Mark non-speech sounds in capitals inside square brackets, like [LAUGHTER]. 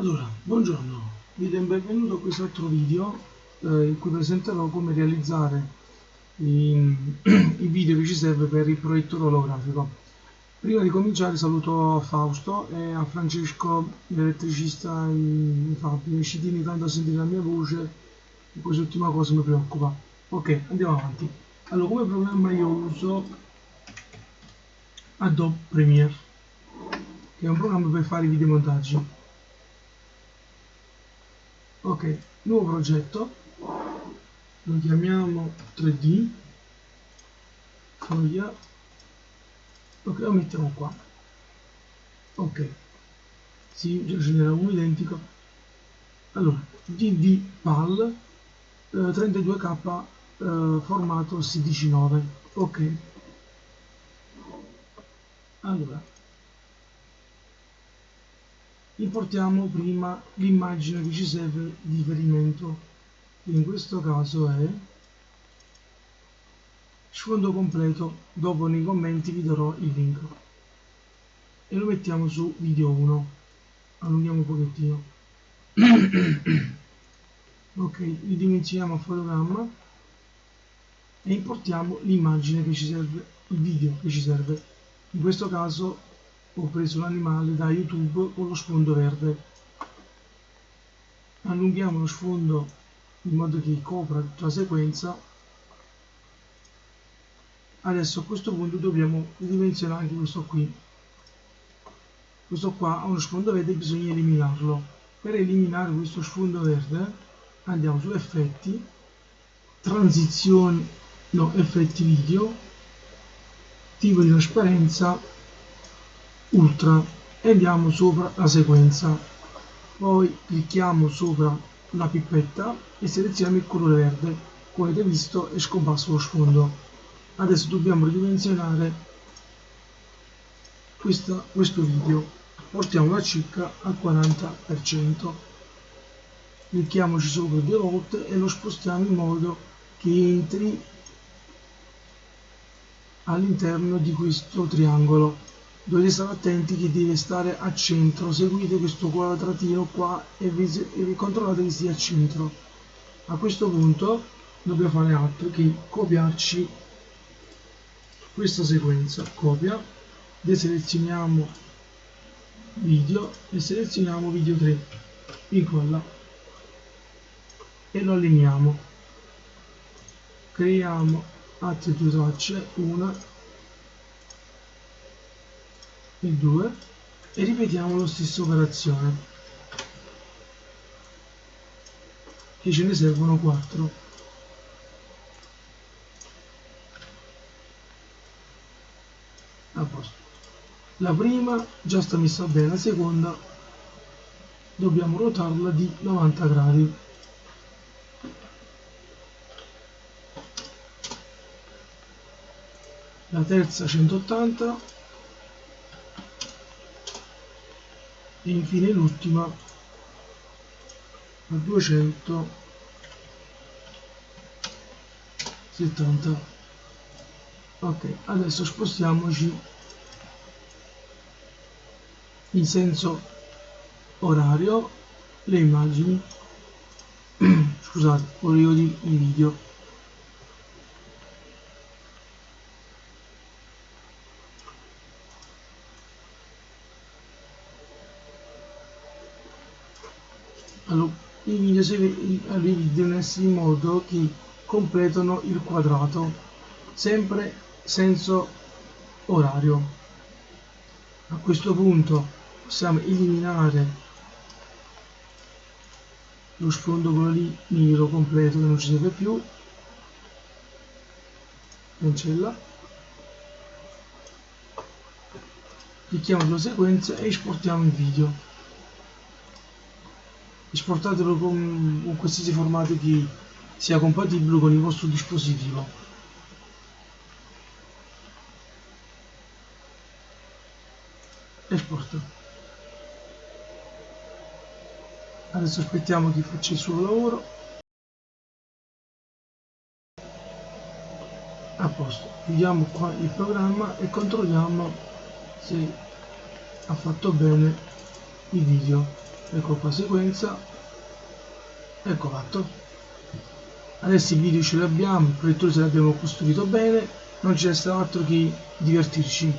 Buongiorno, vi do il benvenuto a questo altro video eh, in cui presenterò come realizzare i, [CLEARS THROAT] i, video che ci serve per il proiettore olografico. Prima di cominciare saluto Fausto e a Francesco, l'elettricista in fabbrica, ci tieni tanto a sentire la mia voce e quest'ultima cosa mi preoccupa. Ok, andiamo avanti. Allora, come programma io uso Adobe Premiere, che è un programma per fare i videomontaggi ok nuovo progetto. Lo chiamiamo 3d foglia. Ok lo mettiamo qua. Ok. Si già ce n'era uno identico. Allora dd pal eh, 32k eh, formato 16.9 ok. Allora importiamo prima l'immagine che ci serve di riferimento in questo caso è sfondo completo. Dopo nei commenti vi darò il link. E lo mettiamo su video 1 allunghiamo un pochettino. [COUGHS] Ok ridimensioniamo a fotogramma e importiamo l'immagine che ci serve il video che ci serve. In questo caso ho preso un animale da youtube con lo sfondo verde. Allunghiamo lo sfondo in modo che copra tutta la sequenza. Adesso a questo punto dobbiamo ridimensionare anche questo qui. Questo qua ha uno sfondo verde e bisogna eliminarlo. Per eliminare questo sfondo verde andiamo su effetti transizioni no effetti video tipo di trasparenza ultra. E andiamo sopra la sequenza. Poi clicchiamo sopra la pipetta e selezioniamo il colore verde. Come avete visto è scomparso lo sfondo. Adesso dobbiamo ridimensionare questa, questo video. Portiamo la circa al 40% clicchiamoci sopra due volte e lo spostiamo in modo che entri all'interno di questo triangolo dovete stare attenti che deve stare a centro. Seguite questo quadratino qua e, vi, controllate che sia a centro. A questo punto dobbiamo fare altro che copiarci questa sequenza. Copia deselezioniamo video e selezioniamo video 3 incolla e lo allineiamo creiamo altre due tracce. Una il 2 e ripetiamo la stessa operazione. Che ce ne servono 4 a posto. La prima già sta messa bene la seconda dobbiamo ruotarla di 90 gradi. La terza 180 e infine l'ultima a 270 ok adesso spostiamoci in senso orario le immagini [CLEARS THROAT] scusate volevo dire i video allora, i video, i devono essere in modo che completano il quadrato sempre senso orario. A questo punto possiamo eliminare lo sfondo quello lì nero completo che non ci serve più. Cancella. Clicchiamo sulla sequenza e esportiamo il video esportatelo con, con qualsiasi formato che sia compatibile con il vostro dispositivo. Esporta adesso aspettiamo che faccia il suo lavoro. A posto. Chiudiamo qua il programma e controlliamo se ha fatto bene il video ecco qua sequenza. Ecco fatto. Adesso il video ce l'abbiamo il proiettore se l'abbiamo costruito bene. Non ci resta altro che divertirci